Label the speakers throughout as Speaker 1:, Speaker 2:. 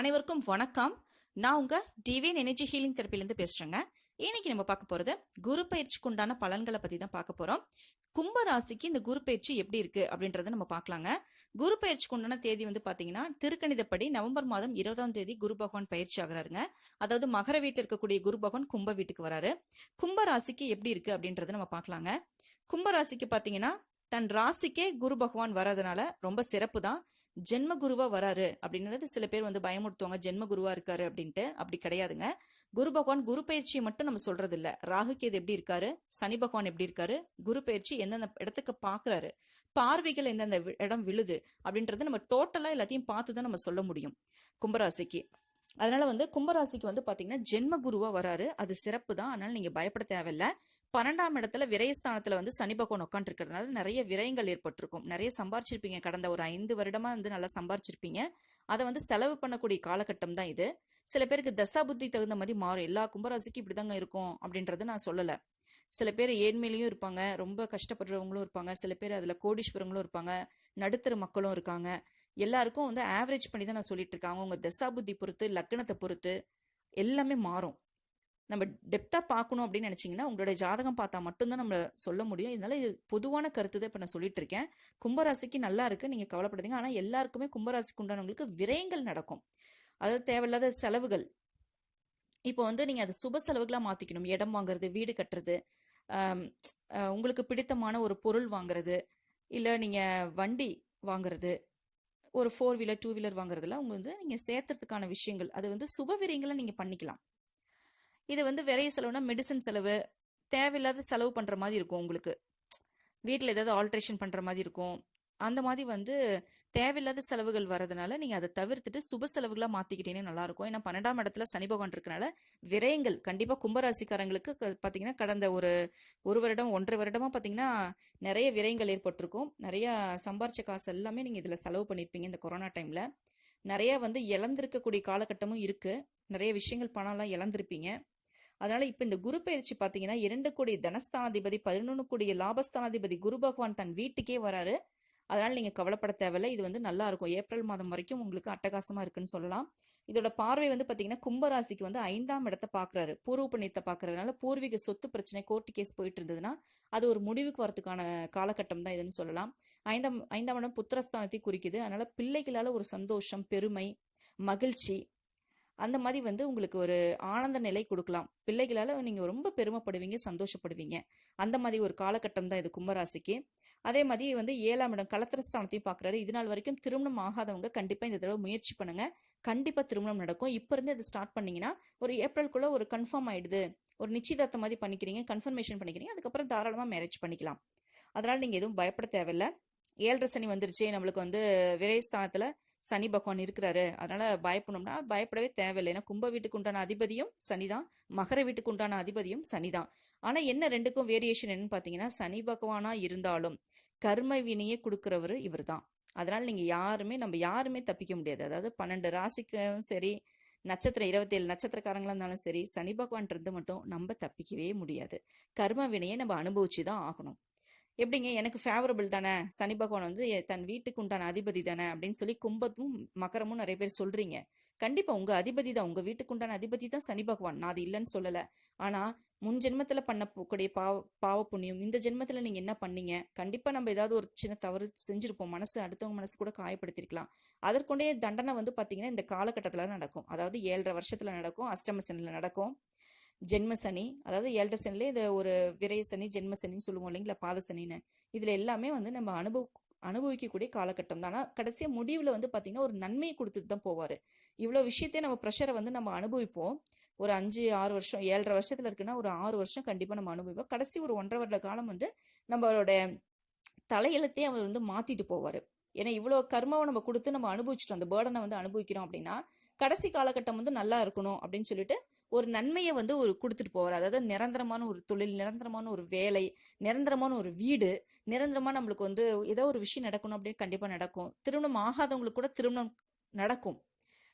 Speaker 1: அனைவருக்கும் வணக்கம். நான் உங்க டிவியன் எனர்ஜி ஹீலிங் தெரப்பிலேருந்து பேசுறேங்க. இன்னைக்கு நம்ம பார்க்க போறது குரு பயிற்சிக்கு உண்டான பலன்களை பத்தி தான் பார்க்க போறோம். கும்ப ராசிக்கு இந்த குரு பயிற்சி எப்படி இருக்கு அப்படின்றத நம்ம பார்க்கலாங்க. குரு பயிற்சிக்கு உண்டான தேதி வந்து பாத்தீங்கன்னா திருக்கணிதப்படி நவம்பர் மாதம் இருபதாம் தேதி குரு பகவான் பயிற்சி ஆகிறாருங்க. அதாவது மகர வீட்டில் இருக்கக்கூடிய குரு பகவான் கும்ப வீட்டுக்கு வராரு. கும்ப ராசிக்கு எப்படி இருக்கு அப்படின்றத நம்ம பார்க்கலாங்க. கும்ப ராசிக்கு பாத்தீங்கன்னா தன் ராசிக்கே குரு பகவான் வர்றதுனால ரொம்ப சிறப்பு தான் ஜென்ம குருவா வராரு அப்படின்றது சில பேர் வந்து பயமுறுத்துவாங்க. ஜென்ம குருவா இருக்காரு அப்படின்ட்டு. அப்படி கிடையாதுங்க. குரு பகவான் குரு பயிற்சியை மட்டும் நம்ம சொல்றது இல்ல ராகு கேது எப்படி இருக்காரு? சனி பகவான் எப்படி இருக்காரு? குரு பயிற்சி எந்தெந்த இடத்துக்கு பாக்குறாரு? பார்வைகள் எந்தெந்த இடம் விழுது? அப்படின்றத நம்ம டோட்டலா எல்லாத்தையும் பார்த்து தான் நம்ம சொல்ல முடியும். கும்பராசிக்கு. அதனால வந்து கும்பராசிக்கு வந்து பாத்தீங்கன்னா ஜென்ம குருவா வராரு. அது சிறப்பு தான் அதனால நீங்க பயப்பட தேவையில்ல. பன்னெண்டாம் இடத்துல விரயஸ்தானத்துல வந்து சனி பகவான் உட்காந்துருக்கிறதுனால நிறைய விரயங்கள் ஏற்பட்டிருக்கும். நிறைய சம்பாரிச்சிருப்பீங்க. கடந்த ஒரு ஐந்து வருடமா வந்து நல்லா சம்பாரிச்சிருப்பீங்க. அதை வந்து செலவு பண்ணக்கூடிய காலகட்டம் தான் இது. சில பேருக்கு தசா புத்தி தகுந்த மாதிரி மாறும். எல்லா கும்பராசிக்கும் இப்படிதாங்க இருக்கும் அப்படின்றத நான் சொல்லல. சில பேர் ஏழ்மையிலையும் இருப்பாங்க. ரொம்ப கஷ்டப்படுறவங்களும் இருப்பாங்க. சில பேர் அதுல கோடீஸ்வரங்களும் இருப்பாங்க. நடுத்தர மக்களும் இருக்காங்க. எல்லாருக்கும் வந்து ஆவரேஜ் பண்ணி தான் நான் சொல்லிட்டு இருக்காங்க உங்கள் தசா புத்தி பொறுத்து லக்னத்தை பொறுத்து எல்லாமே மாறும். நம்ம டெப்தா பார்க்கணும் அப்படின்னு நினைச்சீங்கன்னா உங்களுடைய ஜாதகம் பார்த்தா மட்டும்தான் நம்ம சொல்ல முடியும். இதனால இது பொதுவான கருத்து தான் இப்போ நான் சொல்லிட்டு இருக்கேன். கும்பராசிக்கு நல்லா இருக்கு நீங்க கவலைப்படுதுங்க. ஆனா எல்லாருக்குமே கும்பராசிக்கு உண்டானவங்களுக்கு விரயங்கள் நடக்கும். அதாவது தேவையில்லாத செலவுகள். இப்போ வந்து நீங்க அது சுப செலவுகளாக மாத்திக்கணும். இடம் வாங்குறது வீடு கட்டுறது உங்களுக்கு பிடித்தமான ஒரு பொருள் வாங்குறது இல்லை நீங்கள் வண்டி வாங்குறது ஒரு ஃபோர் வீலர் டூ வீலர் வாங்குறதுல உங்க வந்து நீங்கள் சேர்த்துறதுக்கான விஷயங்கள். அது வந்து சுப விரயங்களை நீங்கள் பண்ணிக்கலாம். இது வந்து விரைய செலவுனா மெடிசன் செலவு. தேவையில்லாத செலவு பண்ணுற மாதிரி இருக்கும் உங்களுக்கு. வீட்டில் ஏதாவது ஆல்ட்ரேஷன் பண்ணுற மாதிரி இருக்கும். அந்த மாதிரி வந்து தேவையில்லாத செலவுகள் வரதுனால நீங்கள் அதை தவிர்த்துட்டு சுப செலவுகளாக மாற்றிக்கிட்டீங்கன்னா நல்லாயிருக்கும் ஏன்னா பன்னெண்டாம் இடத்துல சனி பகவான் இருக்கனால விரயங்கள் கண்டிப்பாக கும்பராசிக்காரங்களுக்கு க- கடந்த ஒரு ஒரு வருடம் ஒன்றரை வருடமாக பார்த்தீங்கன்னா நிறைய விரயங்கள் ஏற்பட்டிருக்கும். நிறையா சம்பாரிச்ச காசு எல்லாமே நீங்கள் இதில் செலவு பண்ணியிருப்பீங்க இந்த கொரோனா டைமில் நிறையா வந்து இழந்திருக்கக்கூடிய காலகட்டமும் இருக்குது நிறைய விஷயங்கள் பணம்லாம் இழந்திருப்பீங்க. அதனால இப்ப இந்த குரு பயிற்சி பாத்தீங்கன்னா இரண்டு கோடி தனஸ்தானாதிபதி பதினொன்று கோடி லாபஸ்தானாதிபதி குரு பகவான் தன் வீட்டுக்கே வராரு. அதனால நீங்க கவலைப்பட தேவையில்லை. இது வந்து நல்லா இருக்கும். ஏப்ரல் மாதம் வரைக்கும் உங்களுக்கு அட்டகாசமா இருக்குன்னு சொல்லலாம். இதோட பார்வை வந்து பாத்தீங்கன்னா கும்பராசிக்கு வந்து ஐந்தாம் இடத்தை பாக்குறாரு. பூர்வ புண்ணியத்தை பாக்குறதுனால பூர்வீக சொத்து பிரச்சனை கோர்ட்டு கேஸ் போயிட்டு இருந்ததுன்னா அது ஒரு முடிவுக்கு வரதுக்கான காலகட்டம் தான் இதுன்னு சொல்லலாம். ஐந்தாம் ஐந்தாம் இடம் புத்திரஸ்தானத்தை குறிக்குது. அதனால பிள்ளைகளால ஒரு சந்தோஷம் பெருமை மகிழ்ச்சி அந்த மாதிரி வந்து உங்களுக்கு ஒரு ஆனந்த நிலை கொடுக்கலாம். பிள்ளைகளால் நீங்கள் ரொம்ப பெருமைப்படுவீங்க சந்தோஷப்படுவீங்க. அந்த மாதிரி ஒரு காலகட்டம் தான் இது கும்பராசிக்கு. அதே மாதிரி வந்து ஏழாம் இடம் கலத்திரஸ்தானத்தையும் பார்க்குறாரு இது நாள் வரைக்கும் திருமணம் ஆகாதவங்க கண்டிப்பாக இந்த தடவை முயற்சி பண்ணுங்க. கண்டிப்பாக திருமணம் நடக்கும். இப்போ இருந்து ஸ்டார்ட் பண்ணீங்கன்னா ஒரு ஏப்ரல்குள்ளே ஒரு கன்ஃபார்ம் ஆயிடுது. ஒரு நிச்சயதார்த்தம் மாதிரி பண்ணிக்கிறீங்க கன்ஃபர்மேஷன் பண்ணிக்கிறீங்க அதுக்கப்புறம் தாராளமாக மேரேஜ் பண்ணிக்கலாம். அதனால் நீங்கள் எதுவும் பயப்பட தேவையில்ல. ஏழரை சனி வந்துருச்சு. நம்மளுக்கு வந்து விரைஸ்தானத்தில் சனி பகவான் இருக்கிறாரு. அதனால பயப்படணும்னா பயப்படவே தேவையில்லை. ஏன்னா கும்ப வீட்டுக்கு உண்டான அதிபதியும் சனிதான். மகர வீட்டுக்கு உண்டான அதிபதியும் சனிதான். ஆனா என்ன ரெண்டுக்கும் வேரியேஷன் என்னன்னு பாத்தீங்கன்னா சனி பகவானா இருந்தாலும் கர்ம வினையை கொடுக்கிறவரு இவர்தான். அதனால நீங்க யாருமே நம்ம யாருமே தப்பிக்க முடியாது. அதாவது பன்னெண்டு ராசிக்கும் சரி நட்சத்திரம் இருபத்தி ஏழு நட்சத்திரக்காரங்களா இருந்தாலும் சரி சனி பகவான் இருந்து மட்டும் நம்ம தப்பிக்கவே முடியாது. கர்ம வினையை நம்ம அனுபவிச்சு தான் ஆகணும். எப்படிங்க? எனக்கு ஃபேவரபிள் தானே? சனி பகவான் வந்து தன் வீட்டுக்கு உண்டான அதிபதி தானே? அப்படின்னு சொல்லி கும்பத்தும் மகரமும் நிறைய பேர் சொல்றீங்க. கண்டிப்பா உங்க அதிபதி தான். உங்க வீட்டுக்கு உண்டான அதிபதி தான் சனி பகவான். நான் அது இல்லைன்னு சொல்லல. ஆனா முன் ஜென்மத்துல பண்ணக்கூடிய பாவ பாவ புண்ணியம் இந்த ஜென்மத்துல நீங்க என்ன பண்ணீங்க? கண்டிப்பா நம்ம ஏதாவது ஒரு சின்ன தவறு செஞ்சிருப்போம். மனசு அடுத்தவங்க மனசு கூட காயப்படுத்திருக்கலாம். அதற்குண்டே தண்டனை வந்து பாத்தீங்கன்னா இந்த காலகட்டத்துல நடக்கும். அதாவது ஏழரை வருஷத்துல நடக்கும் அஷ்டமசனில் நடக்கும். ஜென்ம சனி அதாவது ஏழரை சனிலே இது ஒரு விரய சனி ஜென்ம சனின்னு சொல்லுவோம் இல்லைங்களா பாத சனின்னு. இதுல எல்லாமே வந்து நம்ம அனுபவ அனுபவிக்கக்கூடிய காலகட்டம் தான் ஆனா கடைசியா முடிவுல வந்து பாத்தீங்கன்னா ஒரு நன்மையை கொடுத்துட்டு தான் போவாரு. இவ்வளவு விஷயத்தையும் நம்ம ப்ரெஷரை வந்து நம்ம அனுபவிப்போம். ஒரு அஞ்சு ஆறு வருஷம் ஏழரை வருஷத்துல இருக்குன்னா ஒரு ஆறு வருஷம் கண்டிப்பா நம்ம அனுபவிப்போம். கடைசி ஒரு ஒன்றரை வருட காலம் வந்து நம்மளோட தலையெழுத்தையே அவர் வந்து மாத்திட்டு போவாரு. ஏன்னா இவ்வளவு கர்மாவை நம்ம கொடுத்து நம்ம அனுபவிச்சிட்டோம். அந்த பேர்டனை வந்து அனுபவிக்கிறோம் அப்படின்னா கடைசி காலகட்டம் வந்து நல்லா இருக்கணும் அப்படின்னு சொல்லிட்டு ஒரு நன்மையை வந்து ஒரு கொடுத்துட்டு போவார். அதாவது நிரந்தரமான ஒரு தொழில் நிரந்தரமான ஒரு வேலை நிரந்தரமான ஒரு வீடு நிரந்தரமா நம்மளுக்கு வந்து ஏதோ ஒரு விஷயம் நடக்கணும் அப்படின்னு கண்டிப்பா நடக்கும். திருமணம் ஆகாதவங்களுக்கு கூட திருமணம் நடக்கும்.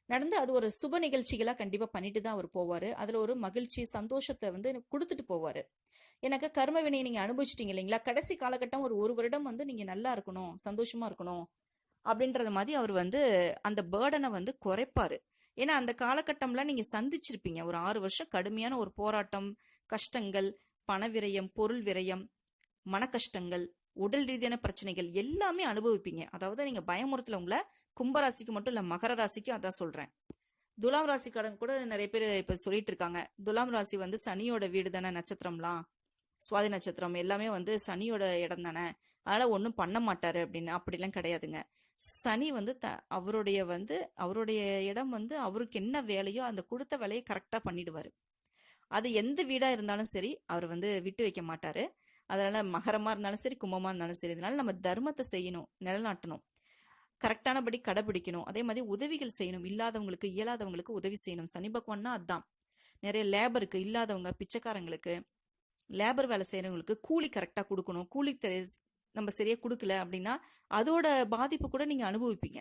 Speaker 1: நடந்து அது ஒரு சுப நிகழ்ச்சிகளா கண்டிப்பா பண்ணிட்டு தான் அவர் போவாரு. அதுல ஒரு மகிழ்ச்சி சந்தோஷத்தை வந்து கொடுத்துட்டு போவாரு. எனக்கு கர்ம வினையை நீங்க அனுபவிச்சிட்டீங்க இல்லைங்களா? கடைசி காலகட்டம் ஒரு ஒரு வருடம் வந்து நீங்க நல்லா இருக்கணும் சந்தோஷமா இருக்கணும் அப்படின்றது மாதிரி அவர் வந்து அந்த பேர்டனை வந்து குறைப்பாரு. ஏன்னா அந்த காலகட்டம்லாம் நீங்கள் சந்திச்சிருப்பீங்க. ஒரு ஆறு வருஷம் கடுமையான ஒரு போராட்டம் கஷ்டங்கள் பண விரயம் பொருள் விரயம் மன கஷ்டங்கள் உடல் ரீதியான பிரச்சனைகள் எல்லாமே அனுபவிப்பீங்க. அதாவது நீங்கள் பயமுறுத்தல உங்களை கும்பராசிக்கு மட்டும் இல்லை மகர ராசிக்கும் அதான் சொல்கிறேன் துலாம் ராசிக்காரங்க கூட நிறைய பேர் இப்போ சொல்லிட்டு இருக்காங்க. துலாம் ராசி வந்து சனியோட வீடு தானே நட்சத்திரம்லாம். சுவாதி நட்சத்திரம் எல்லாமே வந்து சனியோட இடம் தானே. அதனால் ஒன்றும் பண்ண மாட்டார் அப்படின்னு அப்படிலாம் கிடையாதுங்க. சனி வந்து த அவருடைய வந்து அவருடைய இடம் வந்து அவருக்கு என்ன வேலையோ அந்த கொடுத்த வேலையை கரெக்டாக பண்ணிடுவார். அது எந்த வீடாக இருந்தாலும் சரி அவர் வந்து விட்டு வைக்க மாட்டார். அதனால் மகரமாக இருந்தாலும் சரி கும்பமாக இருந்தாலும் சரி இதனால் நம்ம தர்மத்தை செய்யணும் நிலநாட்டணும். கரெக்டானபடி கடைபிடிக்கணும். அதே மாதிரி உதவிகள் செய்யணும். இல்லாதவங்களுக்கு இயலாதவங்களுக்கு உதவி செய்யணும். சனி பகவான்னா அதான். நிறைய லேபருக்கு இல்லாதவங்க பிச்சைக்காரங்களுக்கு லேபர் வேலை செய்கிறவங்களுக்கு கூலி கரெக்டாக கொடுக்கணும். கூலி நம்ம சரியாக கொடுக்கல அப்படின்னா அதோட பாதிப்பு கூட நீங்கள் அனுபவிப்பீங்க.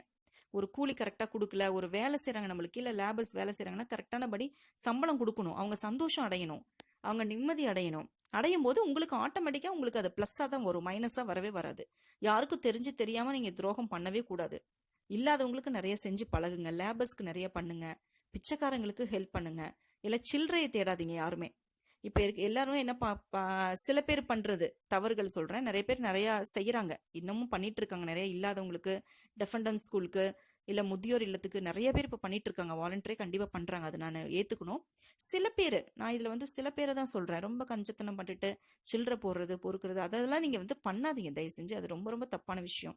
Speaker 1: ஒரு கூலி கரெக்டாக கொடுக்கல ஒரு வேலை செய்கிறாங்க நம்மளுக்கு இல்லை லேபர்ஸ் வேலை செய்கிறாங்கன்னா கரெக்டானபடி சம்பளம் கொடுக்கணும். அவங்க சந்தோஷம் அடையணும். அவங்க நிம்மதி அடையணும். அடையும் போது உங்களுக்கு ஆட்டோமேட்டிக்காக உங்களுக்கு அது ப்ளஸ்ஸாக தான் வரும். மைனஸாக வரவே வராது. யாருக்கும் தெரிஞ்சு தெரியாமல் நீங்கள் துரோகம் பண்ணவே கூடாது. இல்லாதவங்களுக்கு நிறைய செஞ்சு பழகுங்க. லேபர்ஸ்க்கு நிறைய பண்ணுங்க. பிச்சைக்காரங்களுக்கு ஹெல்ப் பண்ணுங்க. இல்லை சில்லறையை தேடாதீங்க யாருமே. இப்போ இருக்கு எல்லாரும் என்ன பா சில பேர் பண்ணுறது தவறுகள் சொல்கிறேன் நிறைய பேர் நிறையா செய்கிறாங்க இன்னமும் பண்ணிட்டு இருக்காங்க நிறைய இல்லாதவங்களுக்கு டெஃபண்டம் ஸ்கூலுக்கு இல்லை முதியோர் இல்லத்துக்கு நிறைய பேர் இப்போ பண்ணிட்டு இருக்காங்க வாலண்டியரே கண்டிப்பாக பண்ணுறாங்க அது நான் ஏற்றுக்கணும் சில பேர் நான் இதில் வந்து சில பேரை தான் சொல்கிறேன் ரொம்ப கஞ்சத்தனம் பண்ணிட்டு சில்லறை போடுறது பொறுக்கிறது அதெல்லாம் நீங்கள் வந்து பண்ணாதீங்க. தயவு செஞ்சு. அது ரொம்ப ரொம்ப தப்பான விஷயம்.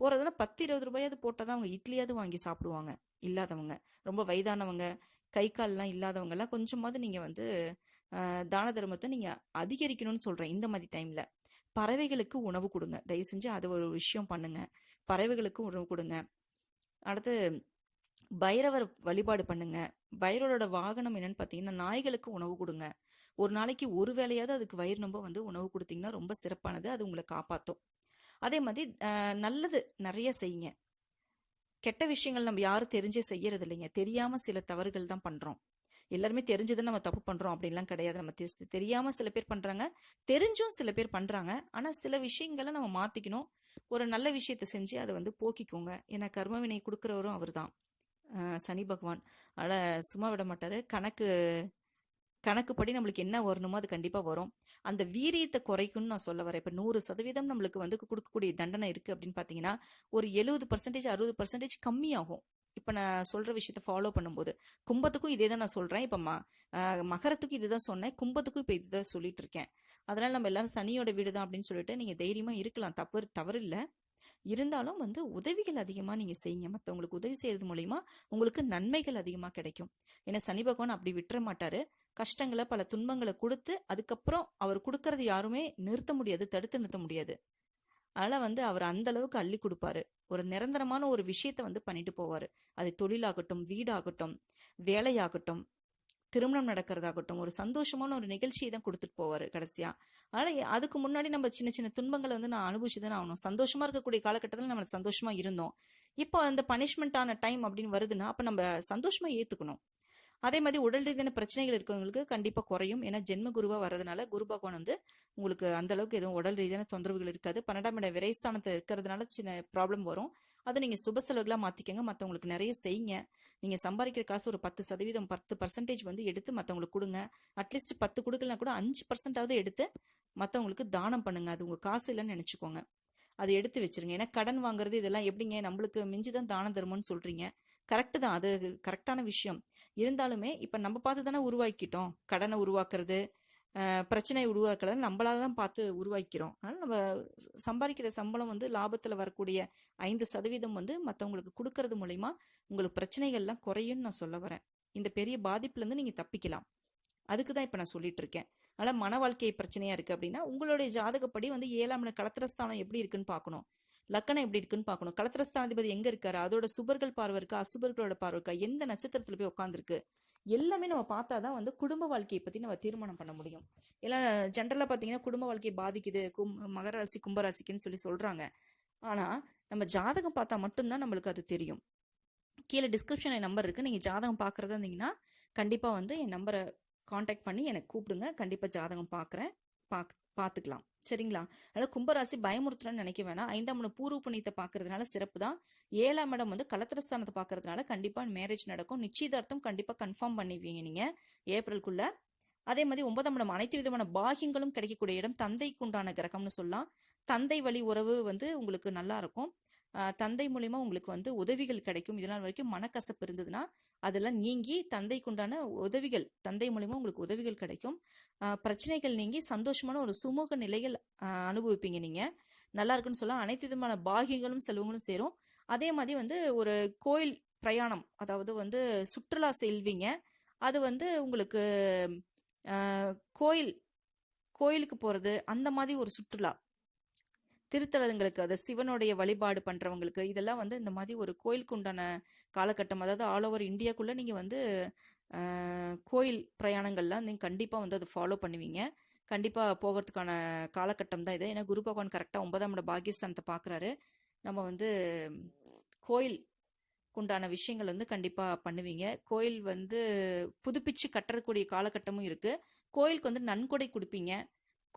Speaker 1: போறதுல பத்து இருபது ரூபாயாவது போட்டாதான் அவங்க இட்லியாவது வாங்கி சாப்பிடுவாங்க. இல்லாதவங்க. ரொம்ப வயதானவங்க. கை கால்லாம் இல்லாதவங்கெல்லாம் கொஞ்சமாவது நீங்கள் வந்து தான தர்மத்தை நீங்கள் அதிகரிக்கணும்னு சொல்கிறேன் இந்த மாதிரி டைமில் பறவைகளுக்கு உணவு கொடுங்க. தயவு செஞ்சு அது ஒரு விஷயம் பண்ணுங்க. பறவைகளுக்கு உணவு கொடுங்க. அடுத்து பைரவர் வழிபாடு பண்ணுங்க. பைரவரோட வாகனம் என்னன்னு பார்த்தீங்கன்னா நாய்களுக்கு உணவு கொடுங்க. ஒரு நாளைக்கு ஒரு வேளையாவது அதுக்கு வயிறு நம்ப வந்து உணவு கொடுத்தீங்கன்னா ரொம்ப சிறப்பானது. அது உங்களை காப்பாற்றும் அதே மாதிரி நல்லது நிறைய செய்யுங்க. கெட்ட விஷயங்கள் நம்ம யாரும் தெரிஞ்சே செய்யறது இல்லைங்க. தெரியாம சில தவறுகள் தான் பண்றோம். எல்லாருமே தெரிஞ்சுதான் நம்ம தப்பு பண்றோம் அப்படின்லாம் கிடையாது. நம்ம தெரியாம சில பேர் பண்றாங்க. தெரிஞ்சும் சில பேர் பண்றாங்க. ஆனா சில விஷயங்களை நம்ம மாத்திக்கணும். ஒரு நல்ல விஷயத்தை செஞ்சு அதை வந்து போக்கிக்கோங்க. ஏன்னா கர்மவினை கொடுக்குறவரும் அவர்தான். தான் சனி பகவான். அதனால சும்மா விட மாட்டாரு. கணக்கு கணக்குப்படி நம்மளுக்கு என்ன வரணுமோ அது கண்டிப்பா வரும். அந்த வீரியத்தை குறைக்கும்னு நான் சொல்ல வரேன். இப்ப நூறு சதவீதம் நம்மளுக்கு வந்து கொடுக்கக்கூடிய தண்டனை இருக்கு அப்படின்னு பாத்தீங்கன்னா ஒரு எழுபது பர்சன்டேஜ் அறுபது பர்சன்டேஜ் கம்மியாகும். இப்போ நான் சொல்கிற விஷயத்த ஃபாலோ பண்ணும்போது கும்பத்துக்கும் இதே தான் நான் சொல்கிறேன் இப்போ ம மகரத்துக்கும் மகரத்துக்கும் இதுதான் சொன்னேன். கும்பத்துக்கும் இப்போ இதுதான் சொல்லிட்டு இருக்கேன். அதனால் நம்ம எல்லாரும் சனியோட வீடு தான் அப்படின்னு சொல்லிட்டு நீங்கள் தைரியமாக இருக்கலாம். தப்பு தவறு இல்லை இருந்தாலும் வந்து உதவிகள் அதிகமாக நீங்கள் செய்யுங்க. மற்றவங்களுக்கு உதவி செய்கிறது மூலிமா உங்களுக்கு நன்மைகள் அதிகமாக கிடைக்கும். ஏன்னா சனி பகவான் அப்படி விட்டுற மாட்டாரு. கஷ்டங்களை பல துன்பங்களை கொடுத்து அதுக்கப்புறம் அவர் கொடுக்கறது யாருமே நிறுத்த முடியாது தடுத்து நிறுத்த முடியாது. அதனால வந்து அவர் அந்த அளவுக்கு அள்ளி கொடுப்பாரு. ஒரு நிரந்தரமான ஒரு விஷயத்த வந்து பண்ணிட்டு போவாரு. அது தொழிலாகட்டும் வீடாகட்டும் வேலையாகட்டும் திருமணம் நடக்கிறதாகட்டும் ஒரு சந்தோஷமான ஒரு நிகழ்ச்சியை தான் கொடுத்துட்டு போவாரு கடைசியா. அதனால அதுக்கு முன்னாடி நம்ம சின்ன சின்ன துன்பங்களை வந்து நான் அனுபவிச்சு தானே ஆகணும். சந்தோஷமா இருக்கக்கூடிய காலகட்டத்தில் நம்ம சந்தோஷமா இருந்தோம். இப்போ அந்த பனிஷ்மெண்ட்டான டைம் அப்படின்னு வருதுன்னா அப்ப நம்ம சந்தோஷமா ஏத்துக்கணும். அதே மாதிரி உடல் ரீதியான பிரச்சனைகள் இருக்கிறவங்களுக்கு கண்டிப்பாக குறையும். ஏன்னா ஜென்ம குருவா வர்றதுனால குரு பகவான் வந்து உங்களுக்கு அந்த அளவுக்கு எதுவும் உடல் ரீதியான தொந்தரவுகள் இருக்காது. பன்னெண்டாம் இட விரைஸ்தானத்தை இருக்கிறதுனால சின்ன ப்ராப்ளம் வரும். அதை நீங்கள் சுப செலவுகளாக மாற்றிக்கோங்க மற்றவங்களுக்கு நிறைய செய்யுங்க. நீங்கள் சம்பாதிக்கிற காசு ஒரு பத்து சதவீதம் பத்து பர்சன்டேஜ் வந்து எடுத்து மற்றவங்களுக்கு கொடுங்க. அட்லீஸ்ட் பத்து கொடுக்கலனா கூட அஞ்சு பர்சன்டாவது எடுத்து மற்றவங்களுக்கு தானம் பண்ணுங்க. அது உங்கள் காசு இல்லைன்னு நினச்சிக்கோங்க. அதை எடுத்து வச்சிருங்க. ஏன்னா கடன் வாங்குறது இதெல்லாம் எப்படிங்க? நம்மளுக்கு மிஞ்சி தான் தானம் தருமோன்னு சொல்கிறீங்க கரெக்டு தான். அது கரெக்டான விஷயம். இருந்தாலுமே இப்போ நம்ம பார்த்து தானே உருவாக்கிட்டோம். கடனை உருவாக்குறது பிரச்சனை பிரச்சனையை உருவாக்குறது நம்மளால தான் பார்த்து உருவாக்கிறோம். அதனால் நம்ம சம்பாதிக்கிற சம்பளம் வந்து லாபத்தில் வரக்கூடிய ஐந்து சதவீதம் வந்து மற்றவங்களுக்கு கொடுக்கறது மூலயமா உங்களுக்கு பிரச்சனைகள்லாம் குறையும்னு நான் சொல்ல வரேன். இந்த பெரிய பாதிப்புலேருந்து நீங்கள் தப்பிக்கலாம். அதுக்கு தான் இப்போ நான் சொல்லிட்டு இருக்கேன். மன வாழ்க்கை பிரச்சனையாக இருக்குது அப்படின்னா உங்களுடைய ஜாதகப்படி வந்து ஏழாம் இட கலத்திரஸ்தானம் எப்படி இருக்குன்னு பார்க்கணும். லக்கணம் எப்படி இருக்குன்னு பார்க்கணும். கலத்திரஸ்தானாதிபதி எங்கே இருக்காரு? அதோட சுபர்கள் பார்வை இருக்கா? அசுபர்களோட பார்வை இருக்கா? எந்த நட்சத்திரத்தில் போய் உட்காந்துருக்கு எல்லாமே நம்ம பார்த்தா தான் வந்து குடும்ப வாழ்க்கையை பற்றி நம்ம தீர்மானம் பண்ண முடியும். எல்லாம் ஜென்ரலாக பார்த்தீங்கன்னா குடும்ப வாழ்க்கையை பாதிக்குது. கும் மகர ராசி கும்பராசிக்குன்னு சொல்லி சொல்கிறாங்க ஆனால் நம்ம ஜாதகம் பார்த்தா மட்டும்தான் நம்மளுக்கு அது தெரியும். கீழே டிஸ்கிரிப்ஷன் என் நம்பர் இருக்குது நீங்கள் ஜாதகம் பார்க்குறதா இருந்தீங்கன்னா கண்டிப்பாக வந்து என் நம்பரை காண்டாக்ட் பண்ணி எனக்கு கூப்பிடுங்க. கண்டிப்பாக ஜாதகம் பார்க்குறேன். பாக் பார்த்துக்கலாம். சரிங்களா? அதனால கும்பராசி பயமுறுத்துறன்னு நினைக்க வேணாம். ஐந்தாம் இடம் பூர்வ புண்ணியத்தை பார்க்கறதுனால சிறப்பு தான். ஏழாம் இடம் வந்து கலத்திரஸ்தானத்தை பார்க்கறதுனால கண்டிப்பா மேரேஜ் நடக்கும். நிச்சயதார்த்தம் கண்டிப்பா கன்ஃபார்ம் பண்ணிடுவீங்க நீங்க ஏப்ரலுக்குள்ள அதே மாதிரி ஒன்பதாம் இடம் அனைத்து விதமான பாகியங்களும் கிடைக்கக்கூடிய இடம் தந்தைக்குண்டான கிரகம்னு சொல்லலாம். தந்தை வழி உறவு வந்து உங்களுக்கு நல்லா இருக்கும். தந்தை மூலியமா உங்களுக்கு வந்து உதவிகள் கிடைக்கும். இதனால் வரைக்கும் மனக்கசப்பு இருந்ததுன்னா அதெல்லாம் நீங்கி தந்தைக்குண்டான உதவிகள் தந்தை மூலியமா உங்களுக்கு உதவிகள் கிடைக்கும். பிரச்சனைகள் நீங்கி சந்தோஷமான ஒரு சுமூக நிலைகள் அனுபவிப்பீங்க நீங்கள் நல்லா இருக்குன்னு சொல்லலாம். அனைத்து விதமான பாகியங்களும் செல்வங்களும் சேரும். அதே மாதிரி வந்து ஒரு கோயில் பிரயாணம் அதாவது வந்து சுற்றுலா செல்வீங்க. அது வந்து உங்களுக்கு கோயில் கோயிலுக்கு போகிறது அந்த மாதிரி ஒரு சுற்றுலா. திருத்தலங்களுக்கு அதை சிவனுடைய வழிபாடு பண்ணுறவங்களுக்கு இதெல்லாம் வந்து இந்த மாதிரி ஒரு கோயிலுக்கு உண்டான காலகட்டம். அதாவது ஆல் ஓவர் இந்தியாக்குள்ளே நீங்கள் வந்து கோயில் பிரயாணங்கள்லாம் நீங்கள் கண்டிப்பாக வந்து அதை ஃபாலோ பண்ணுவீங்க. கண்டிப்பாக போகிறதுக்கான காலகட்டம் தான் இது. ஏன்னா குரு பகவான் கரெக்டாக ஒன்பதாம் இட பாகிஸ்தானத்தை பார்க்கறாரு நம்ம வந்து கோயில் உண்டான விஷயங்கள் வந்து கண்டிப்பாக பண்ணுவீங்க. கோயில் வந்து புதுப்பிச்சு கட்டக்கூடிய காலகட்டமும் இருக்குது கோயிலுக்கு வந்து நன்கொடை கொடுப்பீங்க.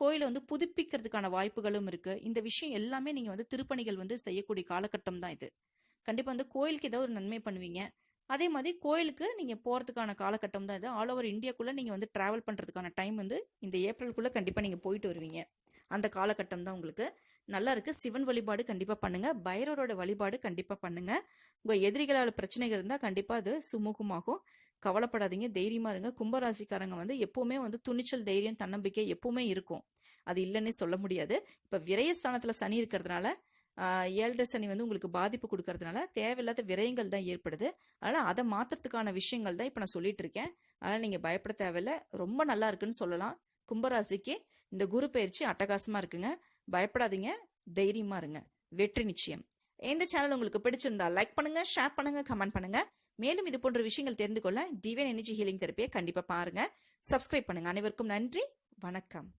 Speaker 1: கோயிலை வந்து புதுப்பிக்கிறதுக்கான வாய்ப்புகளும் இருக்கு. இந்த விஷயம் எல்லாமே நீங்க வந்து திருப்பணிகள் வந்து செய்யக்கூடிய காலகட்டம் தான் இது. கண்டிப்பா வந்து கோயிலுக்கு ஏதாவது ஒரு நன்மை பண்ணுவீங்க. அதே மாதிரி கோயிலுக்கு நீங்க போறதுக்கான காலகட்டம் தான் இது. ஆல் ஓவர் இந்தியாக்குள்ள நீங்க வந்து டிராவல் பண்றதுக்கான டைம் வந்து இந்த ஏப்ரலுக்குள்ள கண்டிப்பா நீங்க போயிட்டு வருவீங்க. அந்த காலகட்டம் தான் உங்களுக்கு. நல்லா இருக்கு. சிவன் வழிபாடு கண்டிப்பா பண்ணுங்க. பைரவரோட வழிபாடு கண்டிப்பா பண்ணுங்க. உங்க எதிரிகளால் பிரச்சனைகள் இருந்தா கண்டிப்பா அது சுமூகமாகும். கவலைப்படாதீங்க தைரியமா இருங்க. கும்பராசிக்காரங்க வந்து எப்பவுமே வந்து துணிச்சல் தைரியம் தன்னம்பிக்கை எப்பவுமே இருக்கும். அது இல்லைன்னே சொல்ல முடியாது. இப்ப விரயஸ்தானத்துல சனி இருக்கிறதுனால ஆஹ், ஏழரை சனி வந்து உங்களுக்கு பாதிப்பு கொடுக்கறதுனால தேவையில்லாத விரயங்கள் தான் ஏற்படுது. அதனால அதை மாற்றுறதுக்கான விஷயங்கள் தான் இப்ப நான் சொல்லிட்டு இருக்கேன். அதனால நீங்க பயப்பட தேவையில்ல. ரொம்ப நல்லா இருக்குன்னு சொல்லலாம். கும்பராசிக்கு இந்த குரு பயிற்சி அட்டகாசமா இருக்குங்க. பயப்படாதீங்க. தைரியமா இருங்க. வெற்றி நிச்சயம். இந்த சேனல் உங்களுக்கு பிடிச்சிருந்தா லைக் பண்ணுங்க ஷேர் பண்ணுங்க கமெண்ட் பண்ணுங்க. மேலும் இது போன்ற விஷயங்கள் தெரிந்து கொள்ள டிவைன் எனர்ஜி ஹீலிங் தெரப்பியை கண்டிப்பா பாருங்க. சப்ஸ்கிரைப் பண்ணுங்க. அனைவருக்கும் நன்றி. வணக்கம்.